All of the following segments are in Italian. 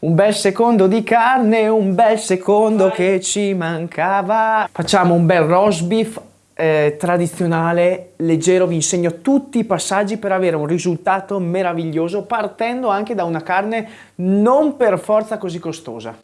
Un bel secondo di carne, un bel secondo che ci mancava. Facciamo un bel roast beef eh, tradizionale, leggero, vi insegno tutti i passaggi per avere un risultato meraviglioso partendo anche da una carne non per forza così costosa.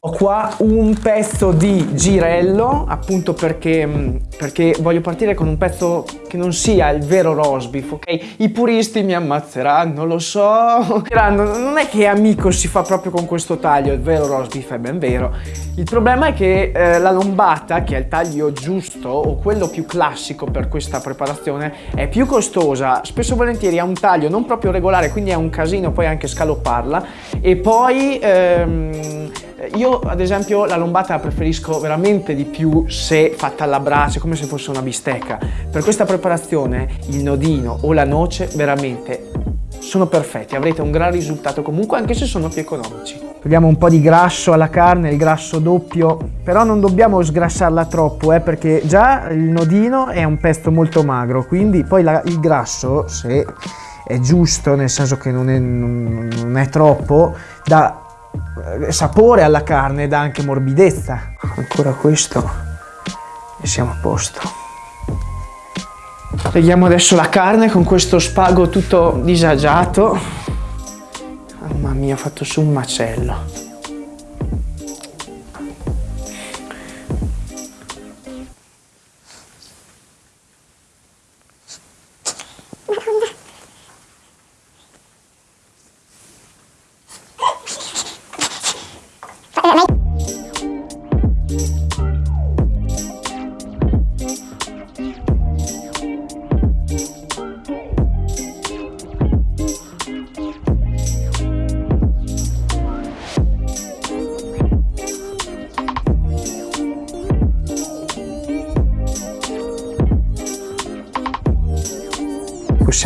Ho qua un pezzo di girello, appunto perché, mm, perché, voglio partire con un pezzo che non sia il vero roast beef, ok? I puristi mi ammazzeranno, lo so. Non è che amico si fa proprio con questo taglio, il vero roast beef è ben vero. Il problema è che eh, la lombata, che è il taglio giusto o quello più classico per questa preparazione, è più costosa. Spesso e volentieri ha un taglio non proprio regolare, quindi è un casino poi anche scalopparla. E poi... Ehm, io ad esempio la lombata la preferisco veramente di più se fatta alla brace, come se fosse una bistecca. Per questa preparazione il nodino o la noce veramente sono perfetti, avrete un gran risultato comunque anche se sono più economici. Togliamo un po' di grasso alla carne, il grasso doppio, però non dobbiamo sgrassarla troppo eh, perché già il nodino è un pesto molto magro, quindi poi la, il grasso se è giusto, nel senso che non è, non è troppo, eh, sapore alla carne, dà anche morbidezza. Ancora questo e siamo a posto. Tagliamo adesso la carne con questo spago tutto disagiato. Mamma mia, ho fatto su un macello.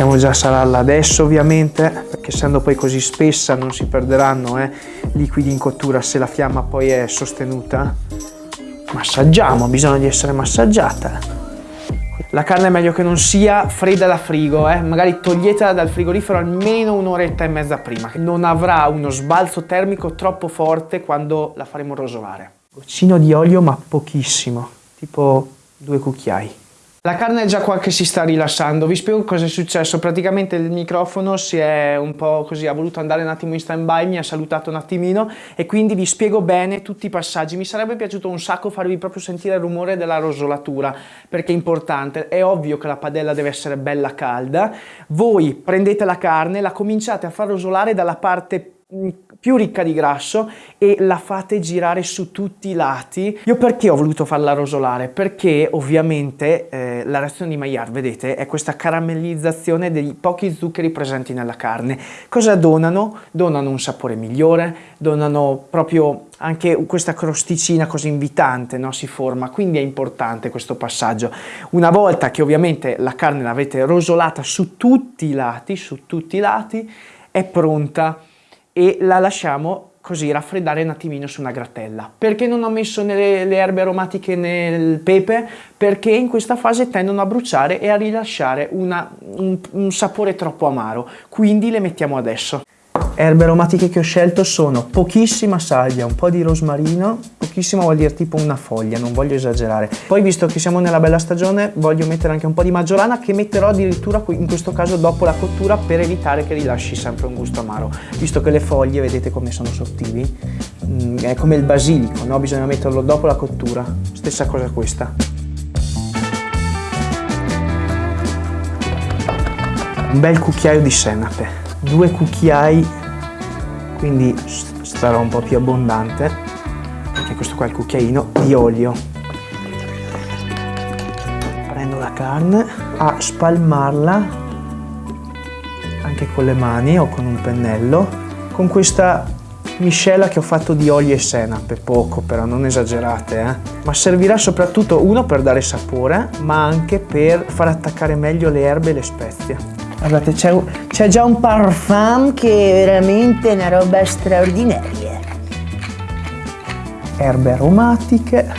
Possiamo già salarla adesso ovviamente perché essendo poi così spessa non si perderanno eh, liquidi in cottura se la fiamma poi è sostenuta massaggiamo, bisogna di essere massaggiata la carne è meglio che non sia fredda da frigo, eh? magari toglietela dal frigorifero almeno un'oretta e mezza prima. Non avrà uno sbalzo termico troppo forte quando la faremo rosolare. Goccino di olio ma pochissimo, tipo due cucchiai. La carne è già qua che si sta rilassando, vi spiego cosa è successo, praticamente il microfono si è un po' così, ha voluto andare un attimo in stand by, mi ha salutato un attimino e quindi vi spiego bene tutti i passaggi, mi sarebbe piaciuto un sacco farvi proprio sentire il rumore della rosolatura perché è importante, è ovvio che la padella deve essere bella calda, voi prendete la carne, la cominciate a far rosolare dalla parte più ricca di grasso e la fate girare su tutti i lati. Io perché ho voluto farla rosolare? Perché ovviamente eh, la reazione di Maillard, vedete, è questa caramellizzazione dei pochi zuccheri presenti nella carne. Cosa donano? Donano un sapore migliore, donano proprio anche questa crosticina così invitante no? si forma, quindi è importante questo passaggio. Una volta che ovviamente la carne l'avete rosolata su tutti i lati, su tutti i lati, è pronta e la lasciamo così raffreddare un attimino su una grattella. Perché non ho messo le, le erbe aromatiche nel pepe? Perché in questa fase tendono a bruciare e a rilasciare una, un, un sapore troppo amaro, quindi le mettiamo adesso erbe aromatiche che ho scelto sono pochissima salvia, un po' di rosmarino, pochissimo vuol dire tipo una foglia, non voglio esagerare. Poi visto che siamo nella bella stagione voglio mettere anche un po' di maggiorana che metterò addirittura in questo caso dopo la cottura per evitare che rilasci sempre un gusto amaro. Visto che le foglie vedete come sono sottili, mm, è come il basilico, no? bisogna metterlo dopo la cottura, stessa cosa questa. Un bel cucchiaio di senape, due cucchiai quindi sarà un po' più abbondante e questo qua è il cucchiaino di olio prendo la carne a spalmarla anche con le mani o con un pennello con questa miscela che ho fatto di olio e senape, poco però, non esagerate, eh? ma servirà soprattutto uno per dare sapore, ma anche per far attaccare meglio le erbe e le spezie. Guardate, c'è già un parfum che è veramente una roba straordinaria. Erbe aromatiche.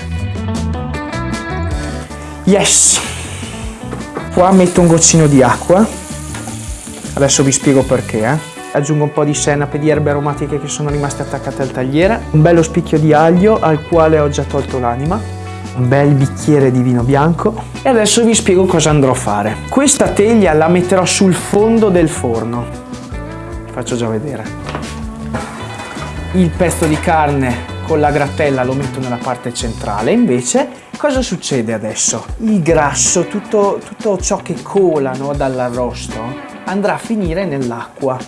Yes! Qua metto un goccino di acqua. Adesso vi spiego perché, eh. aggiungo un po' di senape di erbe aromatiche che sono rimaste attaccate al tagliere, un bello spicchio di aglio al quale ho già tolto l'anima, un bel bicchiere di vino bianco e adesso vi spiego cosa andrò a fare. Questa teglia la metterò sul fondo del forno, faccio già vedere. Il pezzo di carne con la gratella lo metto nella parte centrale, invece cosa succede adesso? Il grasso, tutto, tutto ciò che cola no, dall'arrosto, andrà a finire nell'acqua.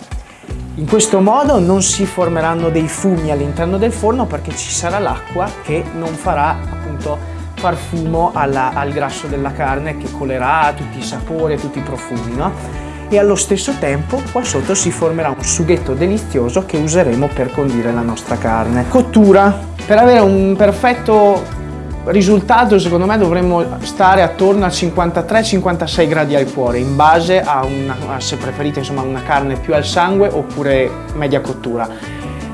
In questo modo non si formeranno dei fumi all'interno del forno perché ci sarà l'acqua che non farà appunto far fumo alla, al grasso della carne che colerà tutti i sapori e tutti i profumi. No? E allo stesso tempo qua sotto si formerà un sughetto delizioso che useremo per condire la nostra carne. Cottura. Per avere un perfetto risultato secondo me dovremmo stare attorno a 53-56 gradi al cuore in base a, una, se preferite insomma una carne più al sangue oppure media cottura.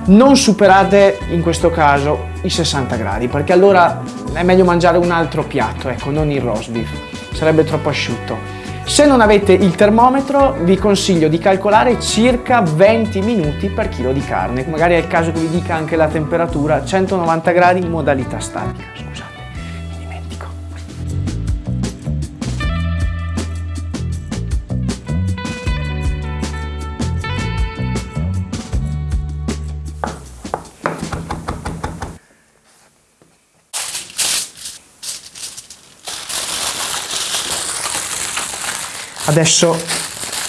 Non superate in questo caso i 60 gradi perché allora è meglio mangiare un altro piatto, ecco, non il roast beef, sarebbe troppo asciutto. Se non avete il termometro vi consiglio di calcolare circa 20 minuti per chilo di carne, magari è il caso che vi dica anche la temperatura, 190 gradi in modalità statica, Adesso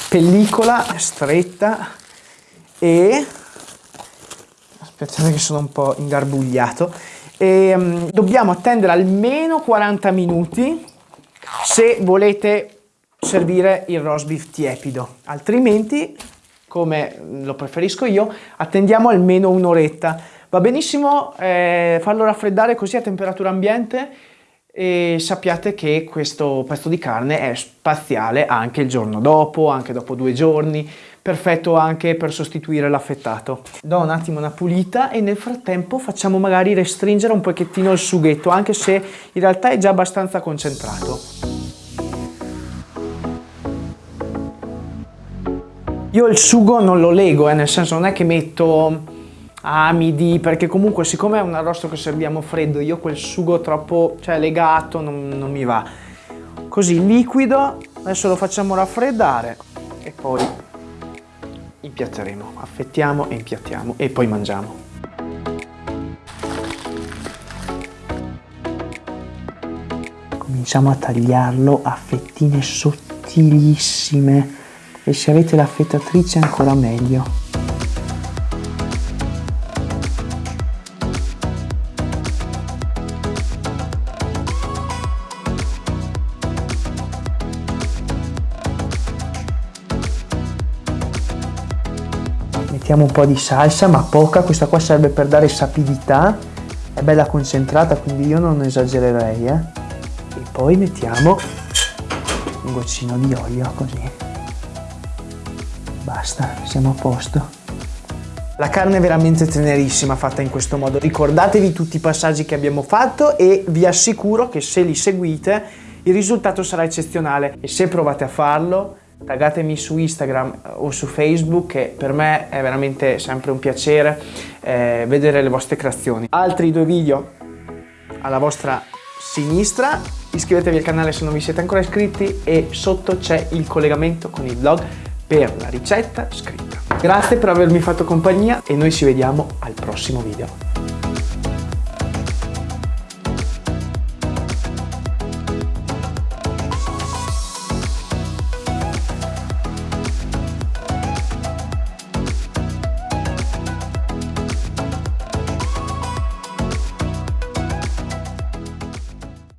pellicola stretta e aspettate che sono un po' ingarbugliato e, um, dobbiamo attendere almeno 40 minuti se volete servire il roast beef tiepido. Altrimenti come lo preferisco io attendiamo almeno un'oretta. Va benissimo eh, farlo raffreddare così a temperatura ambiente e sappiate che questo pezzo di carne è spaziale anche il giorno dopo, anche dopo due giorni, perfetto anche per sostituire l'affettato. Do un attimo una pulita e nel frattempo facciamo magari restringere un pochettino il sughetto, anche se in realtà è già abbastanza concentrato. Io il sugo non lo lego, eh, nel senso non è che metto amidi, perché comunque siccome è un arrosto che serviamo freddo, io quel sugo troppo cioè, legato non, non mi va. Così liquido, adesso lo facciamo raffreddare e poi impiatteremo, affettiamo e impiattiamo e poi mangiamo. Cominciamo a tagliarlo a fettine sottilissime e se avete l'affettatrice ancora meglio. Mettiamo un po' di salsa ma poca. Questa qua serve per dare sapidità. È bella concentrata quindi io non esagererei eh? e poi mettiamo un goccino di olio così. Basta siamo a posto. La carne è veramente tenerissima fatta in questo modo. Ricordatevi tutti i passaggi che abbiamo fatto e vi assicuro che se li seguite il risultato sarà eccezionale. E se provate a farlo taggatemi su Instagram o su Facebook che per me è veramente sempre un piacere eh, vedere le vostre creazioni. Altri due video alla vostra sinistra, iscrivetevi al canale se non vi siete ancora iscritti e sotto c'è il collegamento con il blog per la ricetta scritta. Grazie per avermi fatto compagnia e noi ci vediamo al prossimo video.